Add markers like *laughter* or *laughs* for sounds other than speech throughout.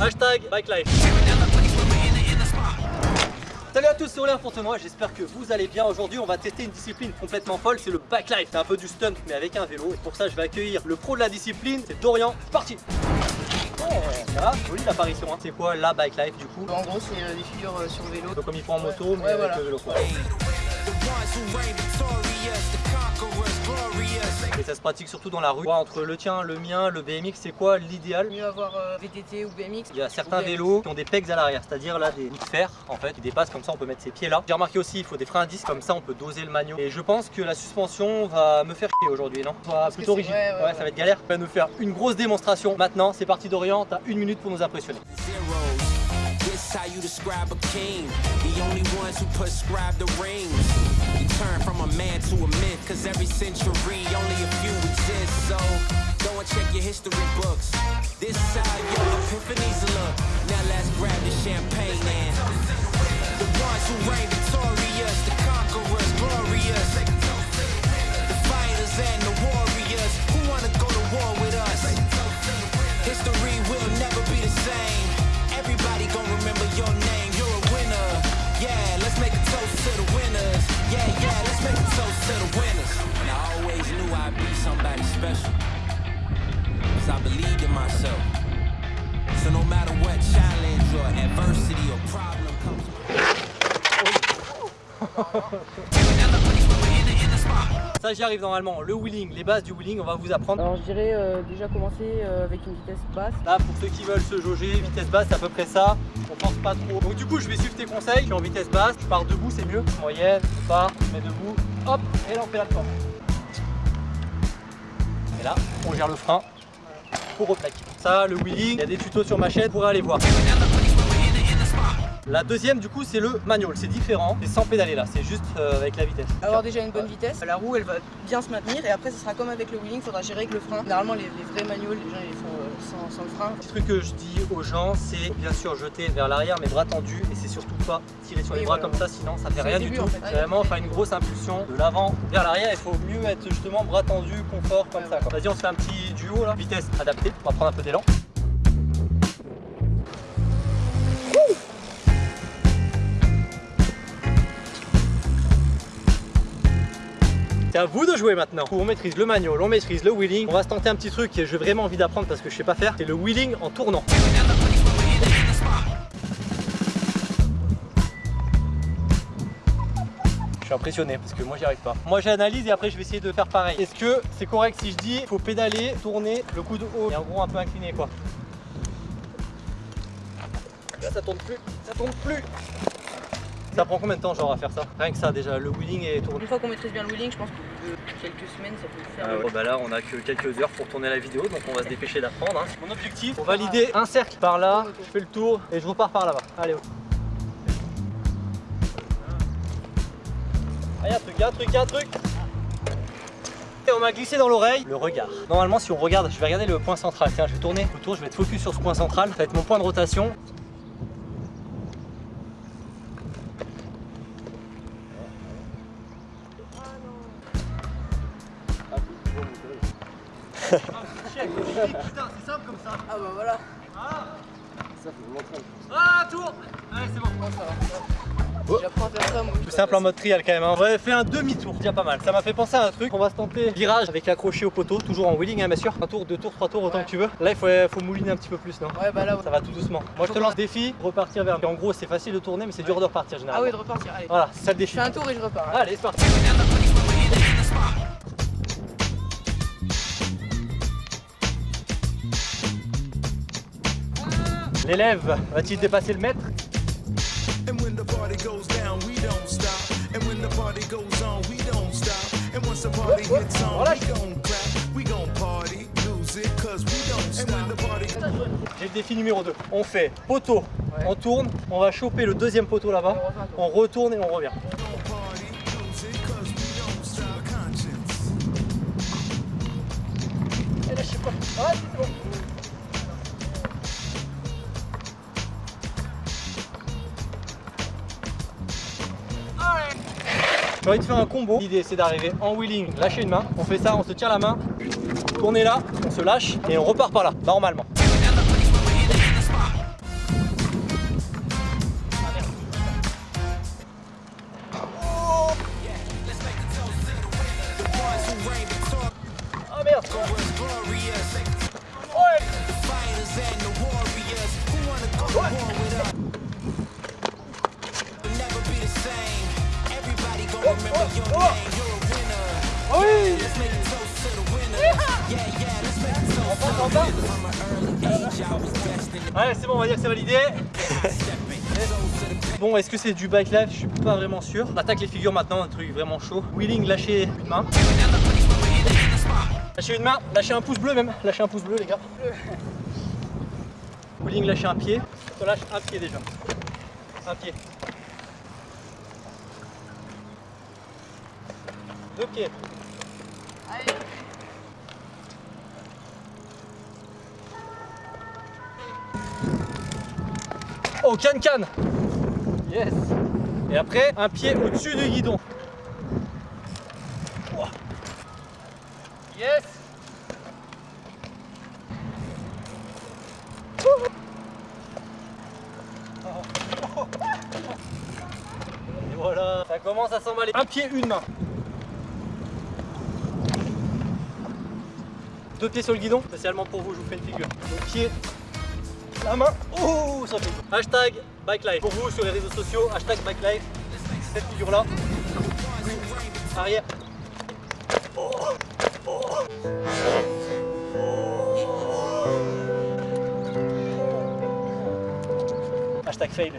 Hashtag Bike Life. Salut à tous, c'est Aurélien Fontenoy, j'espère que vous allez bien. Aujourd'hui, on va tester une discipline complètement folle, c'est le bike life. C'est un peu du stunt, mais avec un vélo. Et pour ça, je vais accueillir le pro de la discipline, c'est Dorian. C'est parti jolie l'apparition. Hein. C'est quoi la bike life du coup? En gros, c'est euh, des figures euh, sur vélo. Donc comme il faut en moto, mais Ouais, avec voilà. le vélo. quoi. Et ça se pratique surtout dans la rue. Entre le tien, le mien, le BMX, c'est quoi l'idéal? Mieux avoir euh, VTT ou BMX. Il y a certains vélos qui ont des pegs à l'arrière, c'est-à-dire là des bouts de fer en fait qui dépassent comme ça on peut mettre ses pieds là. J'ai remarqué aussi il faut des freins à disque comme ça on peut doser le manual. Et je pense que la suspension va me faire chier aujourd'hui non? Ça va plutôt rigide. ouais, ouais, ça va être galère. On va nous faire une grosse démonstration. Maintenant c'est parti Dorian, t'as une minute pour nous impressionner. This how you describe a king. The only ones who prescribe the rings. You turn from a man to a myth, cause every century only a few exist. So go and check your history books. This is how your epiphanies look. Now let's grab the champagne and the ones who reign victorious, the conquerors, glorious. The fighters and the warriors Ça j'y arrive normalement. Le wheeling, les bases du wheeling, on va vous apprendre. Alors je dirais euh, déjà commencer euh, avec une vitesse basse. Là pour ceux qui veulent se jauger, vitesse basse c'est à peu près ça. On pense pas trop. Donc du coup je vais suivre tes conseils. Je suis en vitesse basse, je pars debout c'est mieux. Moyenne, je pars, je mets debout. Hop, et là on fait la forme. Et là, on gère le frein pour replaquer. Ça, le wheeling, il y a des tutos sur ma chaîne, vous pourrez aller voir. La deuxième du coup c'est le manual, c'est différent, c'est sans pédaler là, c'est juste euh, avec la vitesse. Avoir déjà une bonne vitesse, la roue elle va bien se maintenir et après ce sera comme avec le wheeling, il faudra gérer avec le frein. Généralement les, les vrais manuals, les gens ils les font euh, sans, sans le frein. Le truc que je dis aux gens, c'est bien sûr jeter vers l'arrière, mais bras tendus, et c'est surtout pas tirer sur les Oui, bras voilà. comme ça, sinon ça fait rien du tout. en fait. C'est vraiment faire une grosse impulsion de l'avant vers l'arrière. Il faut mieux être justement bras tendus, confort comme Ouais, ça. Vas-y, on se fait un petit duo là, vitesse adaptée. On va prendre un peu d'élan. C'est à vous de jouer maintenant. On maîtrise le manual, on maîtrise le wheeling. On va se tenter un petit truc que j'ai vraiment envie d'apprendre parce que je sais pas faire. C'est le wheeling en tournant. Je suis impressionné parce que moi j'y arrive pas. Moi j'analyse et après je vais essayer de faire pareil. Est-ce que c'est correct si je dis faut pédaler, tourner le coude haut et en gros un peu incliné quoi Là ça tourne plus, ça tourne plus Ça prend combien de temps genre à faire ça Rien que ça déjà, le wheeling et tourner. Une fois qu'on maîtrise bien le wheeling, je pense que de quelques semaines ça peut le faire. Ah ouais. bah là on a que quelques heures pour tourner la vidéo donc on va se dépêcher d'apprendre. hein. Mon objectif, pour valider un cercle par là, je fais le tour et je repars par là-bas. Allez, ok. Ah, y a un truc, y a un truc, y a un truc et on m'a glissé dans l'oreille le regard. Normalement si on regarde, je vais regarder le point central. Tiens, je vais tourner autour, je vais être focus sur ce point central. Ça va être mon point de rotation. Putain, c'est simple comme ça. Ah bah voilà, Ah, tour Allez, c'est bon. j'apprends à faire ça moi. Tout simple en mode trial quand même. Hein. On avait fait un demi-tour, déjà pas mal. Ça m'a fait penser à un truc. On va se tenter virage avec accroché au poteau, toujours en wheeling hein, bien sûr. Un tour, deux tours, trois tours, autant que tu veux. Là il faut, faut mouliner un petit peu plus, non Ouais bah là, ouais. Ça va tout doucement. Moi je te lance défi, repartir vers. En gros c'est facile de tourner mais c'est dur de repartir Ah généralement. oui de repartir, allez. Voilà, c'est ça le Je défi. fais un tour et je repars. hein. Allez, c'est parti. Stop. And when the party J'ai le défi numéro 2. On fait poteau, Ouais. on tourne, on va choper le deuxième poteau là-bas, on retourne et on revient. je sais pas. Ah, Tu envie de faire un combo. L'idée c'est d'arriver en wheeling, lâcher une main. On fait ça, on se tient la main, tournez là, on se lâche et on repart par là, normalement. Ah oui Ouais c'est bon on va dire que c'est validé *laughs* Bon est-ce que c'est du bike life Je suis pas vraiment sûr On attaque les figures maintenant, un truc vraiment chaud Wheeling lâcher une main Lâchez une main, lâchez un pouce bleu même, lâchez un pouce bleu les gars. Wheeling lâchez un pied, on lâche un pied déjà. Un pied. Deux pieds. Oh can can Yes Et après un pied au-dessus du guidon. Yes Et voilà, ça commence à s'emballer. Un pied, une main. Deux pieds sur le guidon, spécialement pour vous, je vous fais une figure. Le pied, la main, oh, ça fait. Hashtag bikelife. Pour vous sur les réseaux sociaux, hashtag bikelife. Cette figure là. Arrière. Hashtag fail.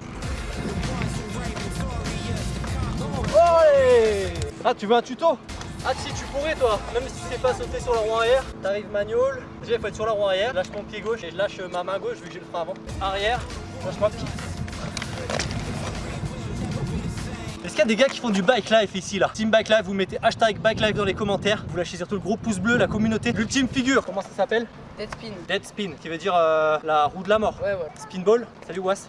Ah tu veux un tuto? Ah si tu pourrais toi, même si tu sais pas sauter sur la roue arrière, t'arrives manual, déjà il faut être sur la roue arrière, je lâche mon pied gauche et je lâche ma main gauche vu que j'ai le frein avant. Arrière, lâche pied. Est-ce qu'il y a des gars qui font du bike life ici là? Team bike life, vous mettez hashtag bike life dans les commentaires, vous lâchez surtout le gros pouce bleu, la communauté, l'ultime figure, comment ça s'appelle? Dead spin. Dead spin, qui veut dire euh, la roue de la mort. Ouais, ouais. Spinball, salut Was.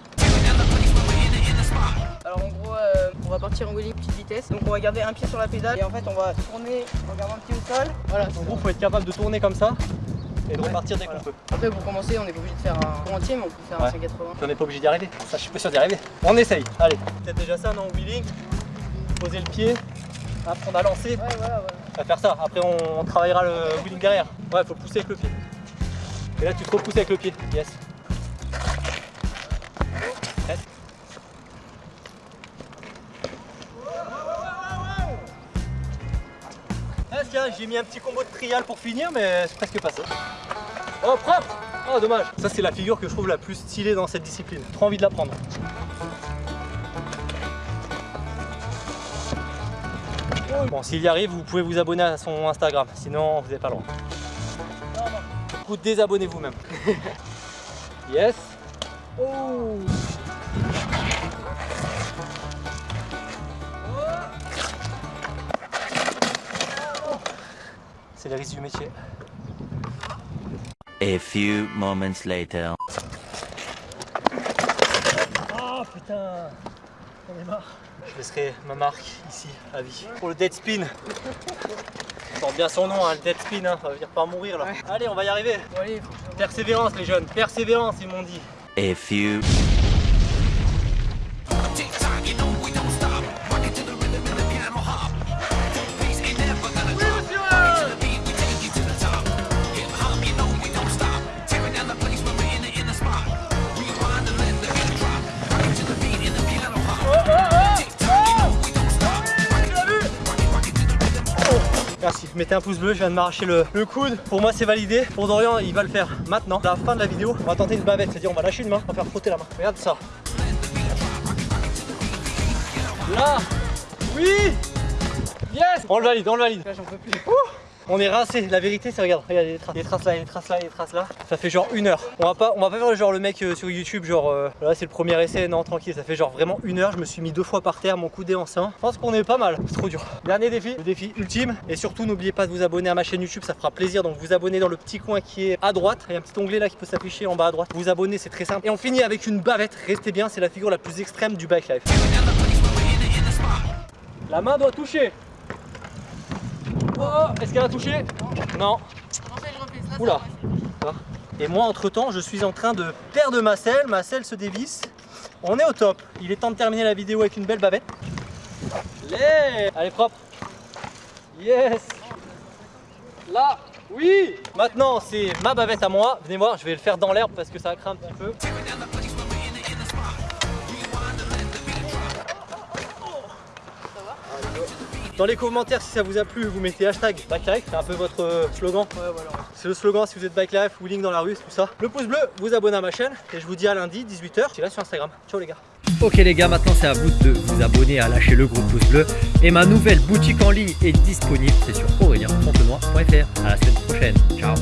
Va partir en wheeling petite vitesse. Donc on va garder un pied sur la pédale et en fait on va tourner en gardant un pied au sol. Voilà. En gros, faut être capable de tourner comme ça et de Ouais, repartir dès voilà. qu'on peut. Après pour commencer, on n'est pas obligé de faire un tour entier, mais on peut faire Ouais. un 180. On n'est pas obligé d'y arriver. Ça, je suis pas sûr d'y arriver. On essaye. Allez. Peut-être déjà ça, non Wheeling. Poser le pied. Apprendre à lancer. Ouais, voilà, voilà. On va faire ça. Après, on, on travaillera le wheeling derrière. Ouais, faut pousser avec le pied. Et là, tu te repousses avec le pied. Yes. J'ai mis un petit combo de trial pour finir, mais c'est presque passé. Oh, propre Oh, dommage. Ça, c'est la figure que je trouve la plus stylée dans cette discipline. Trop envie de la prendre. Bon, s'il y arrive, vous pouvez vous abonner à son Instagram, sinon vous n'avez pas droit. Du coup, désabonnez-vous même. *laughs* yes. Oh. C'est les risques du métier. A few moments later. Oh putain On est marre. Je laisserai ma marque ici à vie. Pour le dead spin. Il porte bien son nom, hein, le dead spin, hein. ça veut dire pas mourir là. Ouais. Allez, on va y arriver. Bon allez, faut que je- Persévérance les jeunes, persévérance ils m'ont dit. A few mettez un pouce bleu, je viens de m'arracher le, le coude. Pour moi c'est validé, pour Dorian il va le faire maintenant. À la fin de la vidéo, on va tenter une bavette, c'est-à-dire on va lâcher une main, on va faire frotter la main. Regarde ça. Là Oui Yes On le valide, on le valide. J'en peux plus. On est rincé, la vérité c'est regarde, regarde il y a des traces, là, il y a des traces là, il y a des traces là. Ça fait genre une heure. On va pas, on va pas faire genre le mec euh, sur YouTube, genre euh, là c'est le premier essai, non tranquille, ça fait genre vraiment une heure. Je me suis mis deux fois par terre, mon coude est enceint. Je pense qu'on est pas mal, c'est trop dur. Dernier défi, le défi ultime. Et surtout n'oubliez pas de vous abonner à ma chaîne YouTube, ça fera plaisir. Donc vous abonnez dans le petit coin qui est à droite. Il y a un petit onglet là qui peut s'afficher en bas à droite. Vous abonnez, c'est très simple. Et on finit avec une bavette. Restez bien, c'est la figure la plus extrême du bike life. La main doit toucher. Oh, est-ce qu'elle a touché? Non. Oula. Et moi, entre temps, je suis en train de perdre ma selle. Ma selle se dévisse. On est au top. Il est temps de terminer la vidéo avec une belle bavette. Allez, Allez propre. Yes. Là, oui. Maintenant, c'est ma bavette à moi. Venez voir, je vais le faire dans l'herbe parce que ça craint un petit peu. Dans les commentaires, si ça vous a plu, vous mettez hashtag Bike c'est un peu votre euh, slogan. Ouais, voilà. C'est le slogan si vous êtes bike life, wheeling dans la rue, tout ça. Le pouce bleu, vous abonnez à ma chaîne et je vous dis à lundi 18h. Tu là sur Instagram. Ciao les gars. Ok les gars, maintenant c'est à vous de vous abonner, à lâcher le gros pouce bleu. Et ma nouvelle boutique en ligne est disponible, c'est sur aurelienfontenoy.fr. À la semaine prochaine, ciao